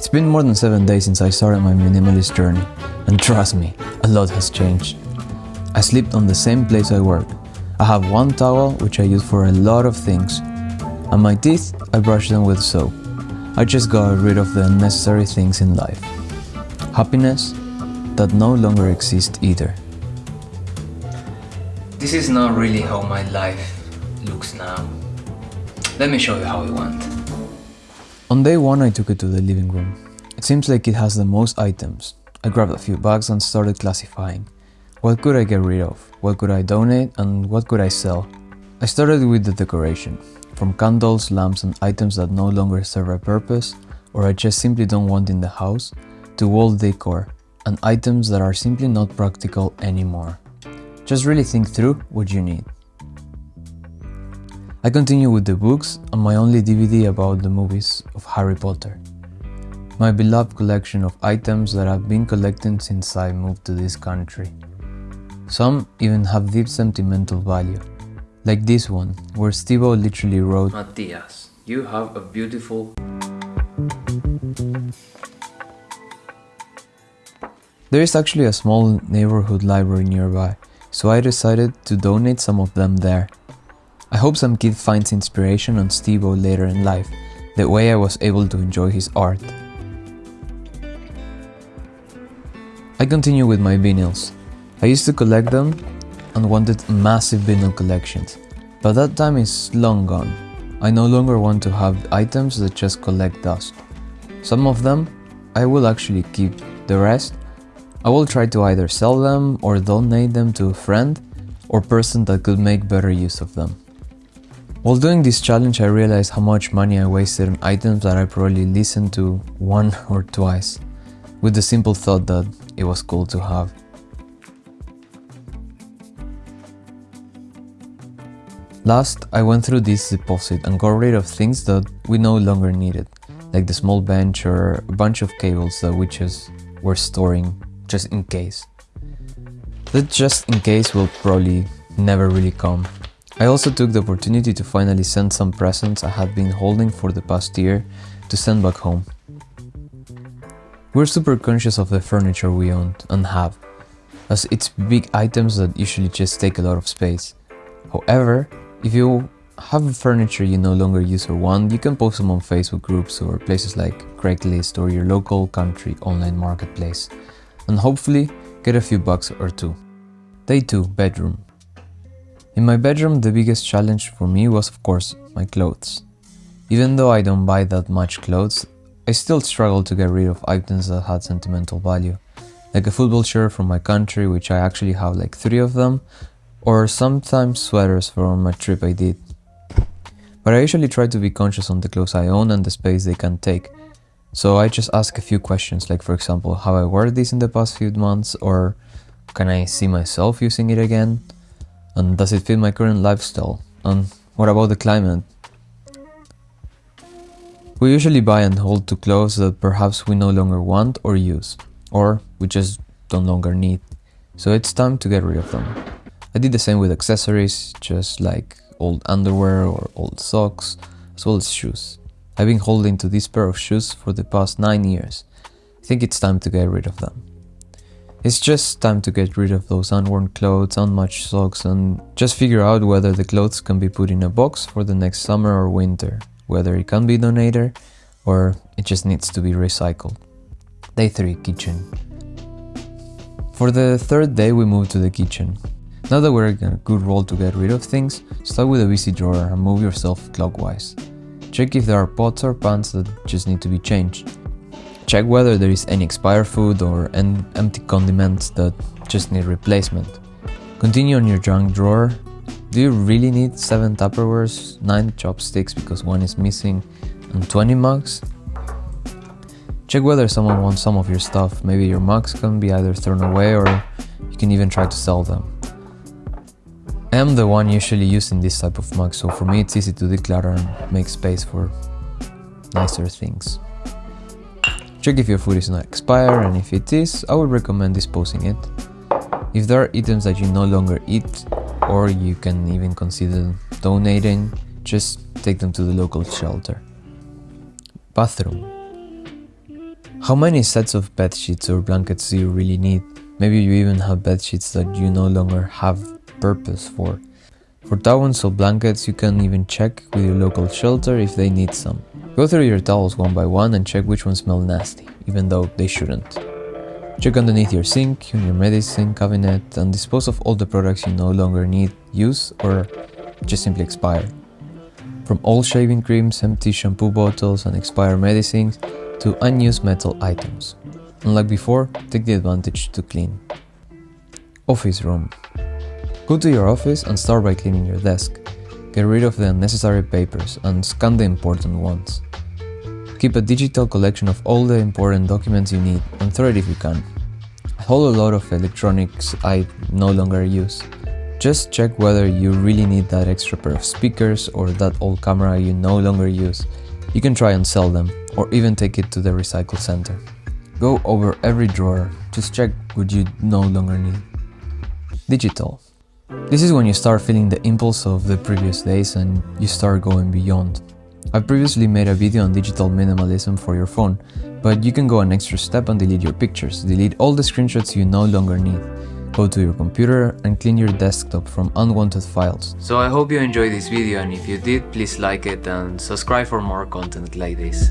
It's been more than 7 days since I started my minimalist journey, and trust me, a lot has changed. I sleep on the same place I work. I have one towel which I use for a lot of things, and my teeth, I brush them with soap. I just got rid of the unnecessary things in life. Happiness that no longer exists either. This is not really how my life looks now. Let me show you how it went. On day one I took it to the living room. It seems like it has the most items. I grabbed a few bags and started classifying. What could I get rid of? What could I donate? And what could I sell? I started with the decoration. From candles, lamps and items that no longer serve a purpose or I just simply don't want in the house, to wall decor and items that are simply not practical anymore. Just really think through what you need. I continue with the books and my only DVD about the movies of Harry Potter. My beloved collection of items that I've been collecting since I moved to this country. Some even have deep sentimental value, like this one, where Steve-O literally wrote Matthias, you have a beautiful... There is actually a small neighborhood library nearby, so I decided to donate some of them there. I hope some kid finds inspiration on Steve-O later in life, the way I was able to enjoy his art. I continue with my vinyls. I used to collect them and wanted massive vinyl collections, but that time is long gone. I no longer want to have items that just collect dust. Some of them I will actually keep, the rest I will try to either sell them or donate them to a friend or person that could make better use of them. While doing this challenge I realized how much money I wasted on items that I probably listened to one or twice, with the simple thought that it was cool to have. Last, I went through this deposit and got rid of things that we no longer needed, like the small bench or a bunch of cables that we just were storing just in case. That just in case will probably never really come I also took the opportunity to finally send some presents I had been holding for the past year to send back home. We're super conscious of the furniture we own and have, as it's big items that usually just take a lot of space. However, if you have furniture you no longer use or want, you can post them on Facebook groups or places like Craigslist or your local country online marketplace, and hopefully get a few bucks or two. Day 2 Bedroom in my bedroom, the biggest challenge for me was, of course, my clothes. Even though I don't buy that much clothes, I still struggle to get rid of items that had sentimental value, like a football shirt from my country, which I actually have like three of them, or sometimes sweaters from a trip I did. But I usually try to be conscious on the clothes I own and the space they can take. So I just ask a few questions, like for example, have I worn this in the past few months, or can I see myself using it again? And does it fit my current lifestyle? And what about the climate? We usually buy and hold to clothes that perhaps we no longer want or use, or we just don't longer need, so it's time to get rid of them. I did the same with accessories, just like old underwear or old socks, as well as shoes. I've been holding to this pair of shoes for the past 9 years. I think it's time to get rid of them. It's just time to get rid of those unworn clothes, unmatched socks and just figure out whether the clothes can be put in a box for the next summer or winter, whether it can be donated or it just needs to be recycled. Day 3 Kitchen For the third day we moved to the kitchen. Now that we're in a good role to get rid of things, start with a busy drawer and move yourself clockwise. Check if there are pots or pans that just need to be changed. Check whether there is any expired food or empty condiments that just need replacement. Continue on your junk drawer. Do you really need 7 Tupperwares, 9 chopsticks because one is missing, and 20 mugs? Check whether someone wants some of your stuff. Maybe your mugs can be either thrown away or you can even try to sell them. I am the one usually using this type of mug, so for me it's easy to declutter and make space for nicer things. Check if your food is not expired and if it is, I would recommend disposing it. If there are items that you no longer eat or you can even consider donating, just take them to the local shelter. Bathroom. How many sets of bed sheets or blankets do you really need? Maybe you even have bed sheets that you no longer have purpose for. For towels or blankets, you can even check with your local shelter if they need some. Go through your towels one by one and check which ones smell nasty, even though they shouldn't. Check underneath your sink, in your medicine cabinet, and dispose of all the products you no longer need, use, or just simply expire. From old shaving creams, empty shampoo bottles, and expired medicines to unused metal items. Unlike before, take the advantage to clean. Office room. Go to your office and start by cleaning your desk. Get rid of the unnecessary papers and scan the important ones. Keep a digital collection of all the important documents you need and throw it if you can. A whole lot of electronics I no longer use. Just check whether you really need that extra pair of speakers or that old camera you no longer use. You can try and sell them or even take it to the recycle center. Go over every drawer, just check what you no longer need. Digital. This is when you start feeling the impulse of the previous days and you start going beyond. I've previously made a video on digital minimalism for your phone, but you can go an extra step and delete your pictures, delete all the screenshots you no longer need. Go to your computer and clean your desktop from unwanted files. So I hope you enjoyed this video and if you did, please like it and subscribe for more content like this.